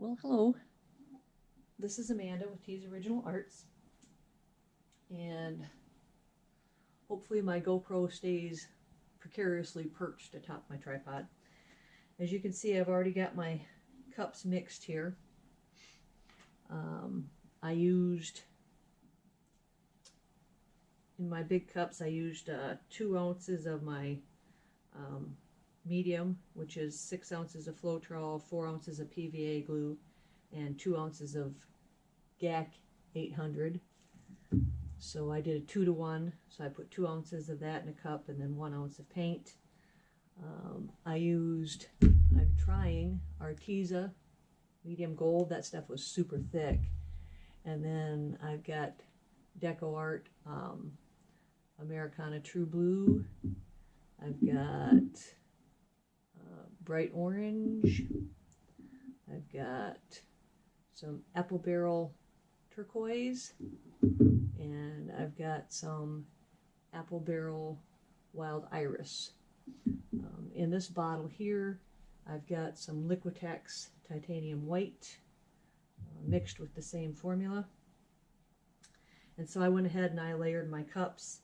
Well, hello. This is Amanda with T's Original Arts. And hopefully my GoPro stays precariously perched atop my tripod. As you can see, I've already got my cups mixed here. Um, I used, in my big cups, I used uh, two ounces of my um, medium, which is six ounces of Floetrol, four ounces of PVA glue, and two ounces of GAC 800. So I did a two to one. So I put two ounces of that in a cup and then one ounce of paint. Um, I used, I'm trying Arteza medium gold. That stuff was super thick. And then I've got Deco Art um, Americana True Blue. I've got bright orange. I've got some apple barrel turquoise and I've got some apple barrel wild iris. Um, in this bottle here I've got some Liquitex titanium white uh, mixed with the same formula. And so I went ahead and I layered my cups.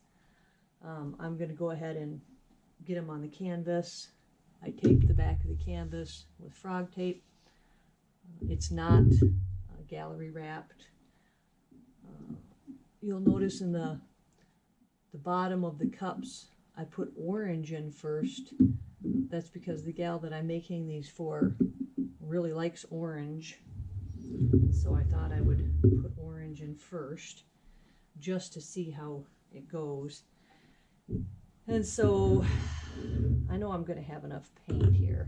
Um, I'm going to go ahead and get them on the canvas I taped the back of the canvas with frog tape. It's not uh, gallery wrapped. Uh, you'll notice in the the bottom of the cups I put orange in first. That's because the gal that I'm making these for really likes orange. So I thought I would put orange in first just to see how it goes. And so I know I'm going to have enough paint here.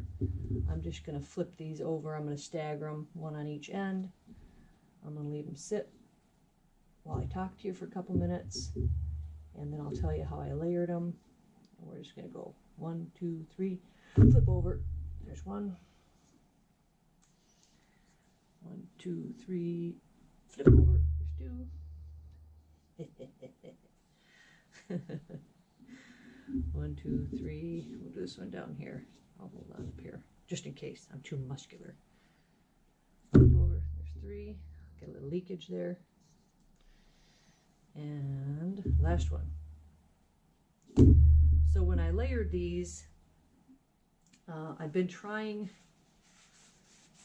I'm just going to flip these over. I'm going to stagger them, one on each end. I'm going to leave them sit while I talk to you for a couple minutes. And then I'll tell you how I layered them. And we're just going to go one, two, three, flip over. There's one. One, two, three, flip over. There's two. One, two, three. We'll do this one down here. I'll hold on up here, just in case I'm too muscular. Over. There's three. Get a little leakage there. And last one. So when I layered these, uh, I've been trying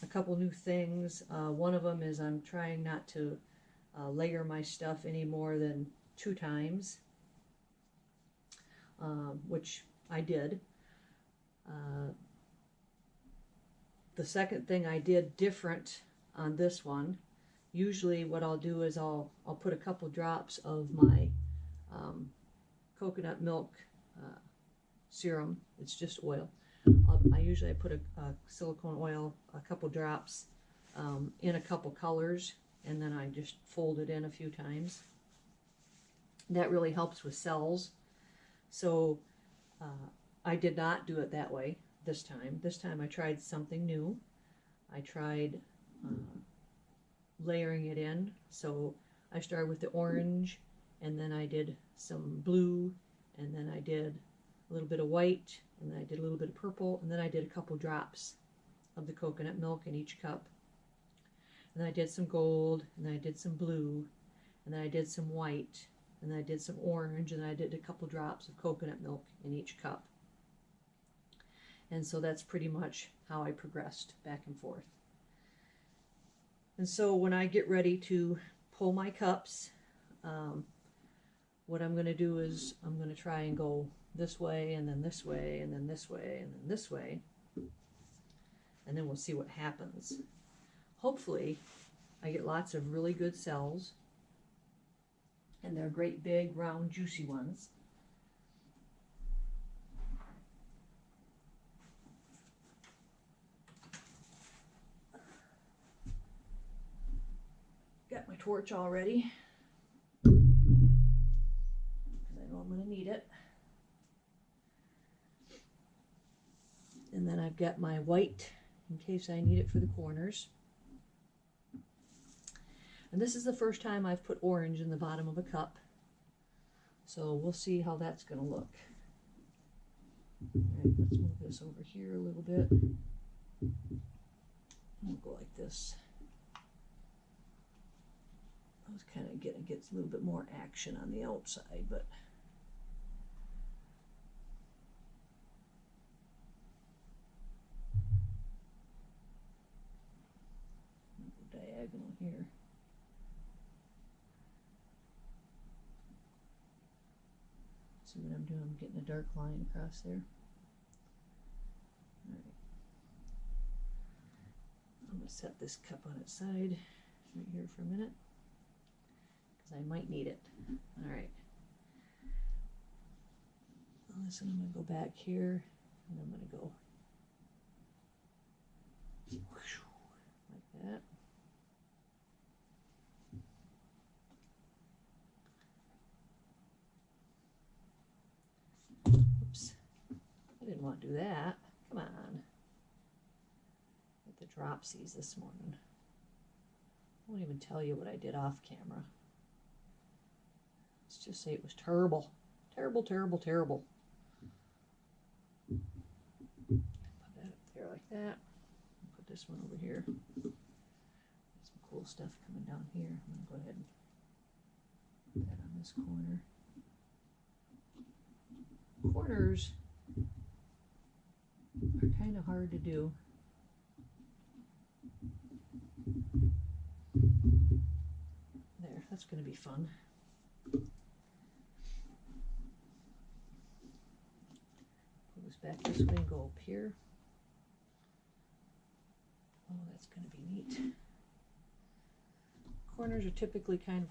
a couple new things. Uh, one of them is I'm trying not to uh, layer my stuff any more than two times um, which I did. Uh, the second thing I did different on this one, usually what I'll do is I'll, I'll put a couple drops of my um, coconut milk uh, serum. It's just oil. I usually put a, a, silicone oil, a couple drops um, in a couple colors, and then I just fold it in a few times. That really helps with cells. So uh, I did not do it that way this time. This time I tried something new. I tried uh, layering it in. So I started with the orange and then I did some blue and then I did a little bit of white and then I did a little bit of purple and then I did a couple drops of the coconut milk in each cup. And then I did some gold and then I did some blue and then I did some white and then I did some orange, and I did a couple drops of coconut milk in each cup. And so that's pretty much how I progressed back and forth. And so when I get ready to pull my cups, um, what I'm going to do is I'm going to try and go this way and then this way and then this way and then this way. And then we'll see what happens. Hopefully I get lots of really good cells and they're great big round juicy ones. Got my torch already because I know I'm going to need it. And then I've got my white in case I need it for the corners. And this is the first time I've put orange in the bottom of a cup. So we'll see how that's going to look. All right, let's move this over here a little bit. We'll go like this. I was kind of getting gets a little bit more action on the outside, but diagonal here. I'm getting a dark line across there. All right. I'm gonna set this cup on its side right here for a minute because I might need it. All right. Listen, I'm gonna go back here and I'm gonna go like that. I didn't want to do that. Come on. Get the dropsies this morning. I won't even tell you what I did off camera. Let's just say it was terrible. Terrible, terrible, terrible. Put that up there like that. Put this one over here. Some cool stuff coming down here. I'm going to go ahead and put that on this corner. Corners are kind of hard to do. There, that's going to be fun. Pull this back this way and go up here. Oh, that's going to be neat. Corners are typically kind of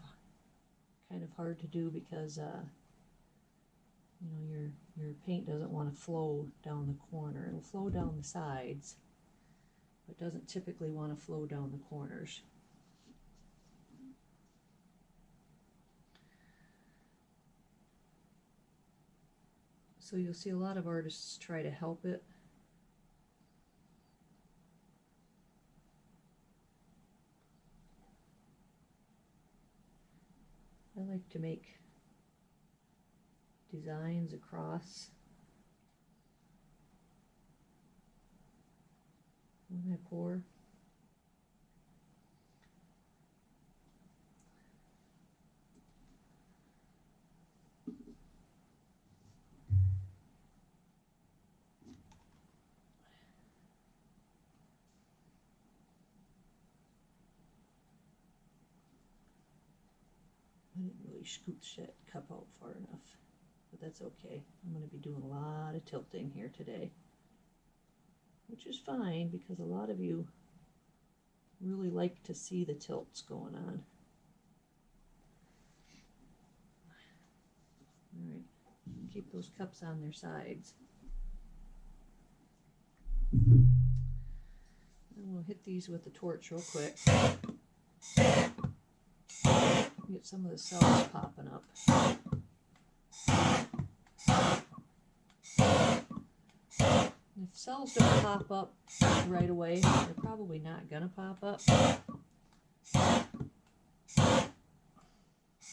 kind of hard to do because uh, you know your your paint doesn't want to flow down the corner. It'll flow down the sides, but doesn't typically want to flow down the corners. So you'll see a lot of artists try to help it. I like to make designs across when I pour. I didn't really scoop that cup out far enough, but that's okay. I'm going to be doing a lot of tilting here today, which is fine because a lot of you really like to see the tilts going on. All right, keep those cups on their sides. And we'll hit these with the torch real quick. Get some of the cells popping up. If cells don't pop up right away, they're probably not gonna pop up.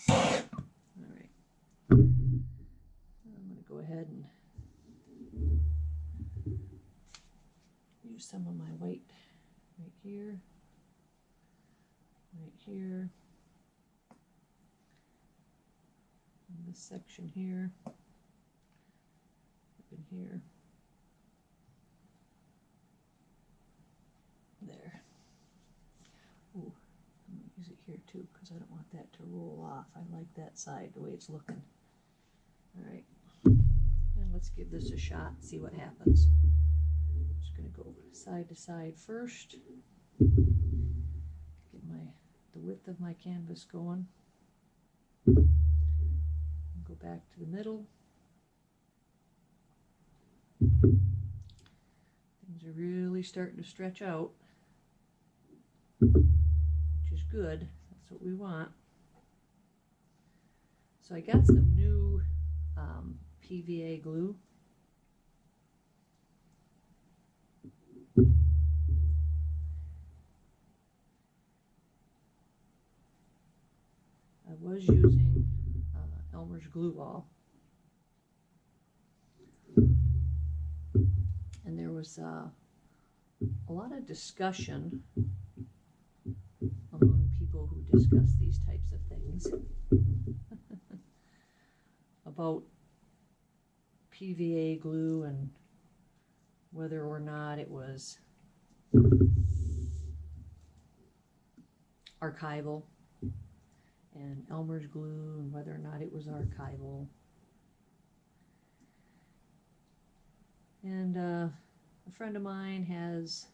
Alright. I'm gonna go ahead and use some of my white right here, right here. in this section here, up in here. There. Ooh, I'm going to use it here too because I don't want that to roll off. I like that side, the way it's looking. All right. And let's give this a shot see what happens. I'm Just going to go side to side first. Get my the width of my canvas going go back to the middle. Things are really starting to stretch out, which is good. What we want. So I got some new um, PVA glue. I was using Elmer's Glue All. And there was uh, a lot of discussion discuss these types of things about PVA glue and whether or not it was archival and Elmer's glue and whether or not it was archival. And uh, a friend of mine has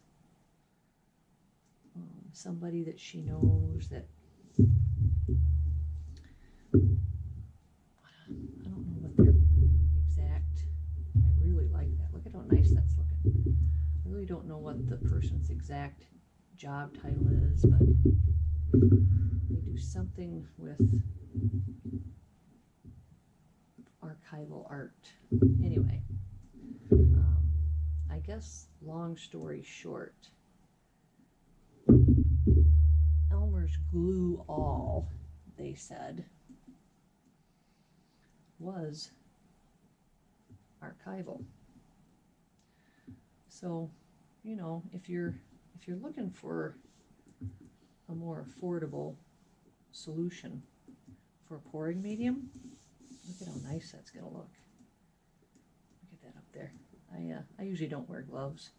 um, somebody that she knows that I don't know what their exact. I really like that. Look at how nice that's looking. I really don't know what the person's exact job title is, but they do something with archival art. Anyway, um, I guess long story short, Glue All, they said, was archival. So, you know, if you're if you're looking for a more affordable solution for a pouring medium, look at how nice that's gonna look. Look at that up there. I uh, I usually don't wear gloves.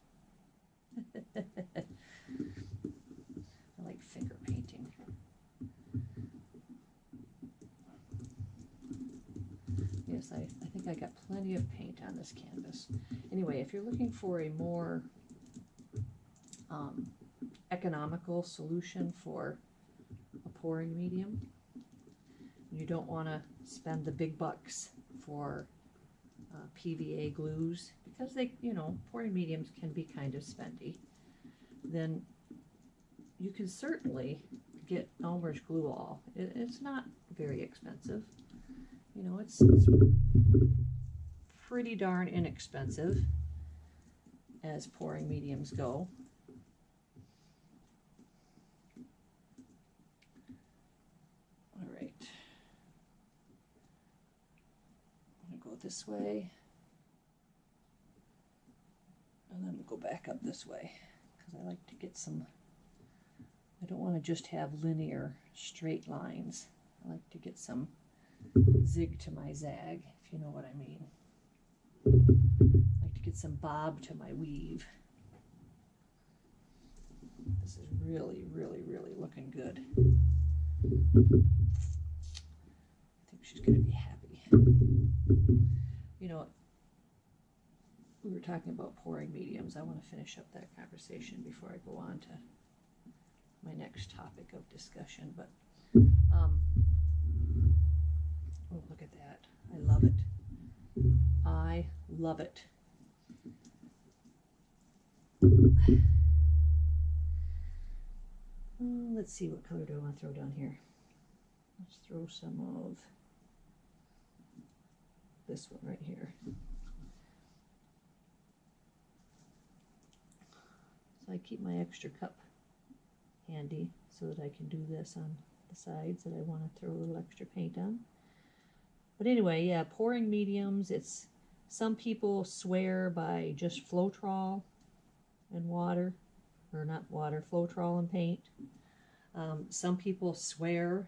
I like finger painting. I, I think I got plenty of paint on this canvas. Anyway, if you're looking for a more um, economical solution for a pouring medium, you don't want to spend the big bucks for uh, PVA glues because they, you know, pouring mediums can be kind of spendy, then you can certainly get Elmer's Glue All. It, it's not very expensive. You know, it's, it's pretty darn inexpensive as pouring mediums go. All right. I'm going to go this way. And then go back up this way because I like to get some, I don't want to just have linear straight lines. I like to get some zig to my zag, if you know what I mean. I like to get some bob to my weave. This is really, really, really looking good. I think she's going to be happy. You know, we were talking about pouring mediums. I want to finish up that conversation before I go on to my next topic of discussion. But, um, oh, look at that. I love it. I love it. Let's see, what color do I want to throw down here? Let's throw some of this one right here. So I keep my extra cup handy so that I can do this on the sides that I want to throw a little extra paint on. But anyway, yeah, pouring mediums, it's some people swear by just Floetrol and water, or not water, Floetrol and paint. Um, some people swear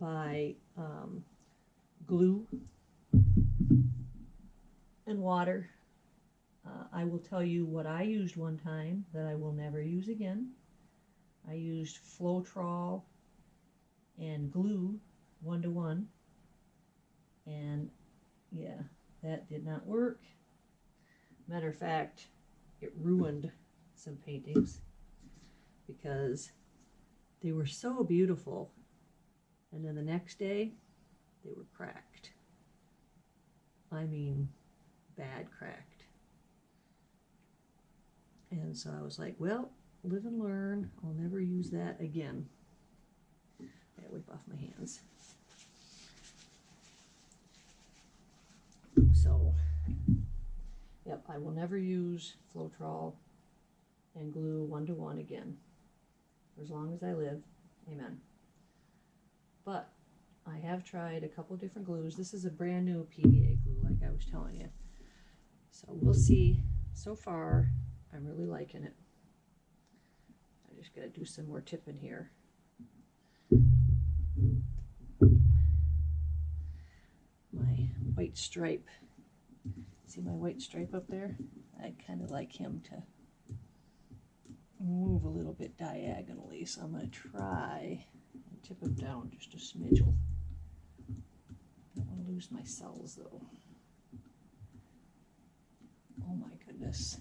by um, glue and water. Uh, I will tell you what I used one time that I will never use again. I used Floetrol and glue one to one, and yeah, that did not work. Matter of fact, it ruined some paintings because they were so beautiful, and then the next day they were cracked. I mean, bad cracked. And so I was like, well, live and learn. I'll never use that again. I wipe off my hands. So, yep, I will never use Floetrol and glue one to one again. For as long as I live, amen. But I have tried a couple different glues. This is a brand new PVA glue, like I was telling you. So we'll see. So far, I'm really liking it. I just gotta do some more tipping here. My white stripe. See my white stripe up there? I'd kind of like him to move a little bit diagonally, so I'm going to try and tip him down just a smidgel. Don't want to lose my cells though. Oh my goodness,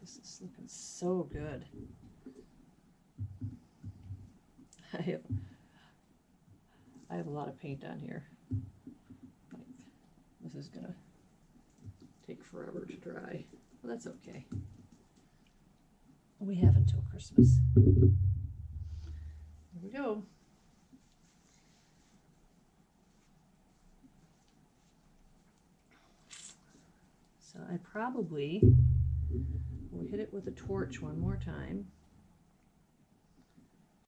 this is looking so good. I have, I have a lot of paint on here. Is gonna take forever to dry. Well, that's okay. We have until Christmas. There we go. So I probably will hit it with a torch one more time.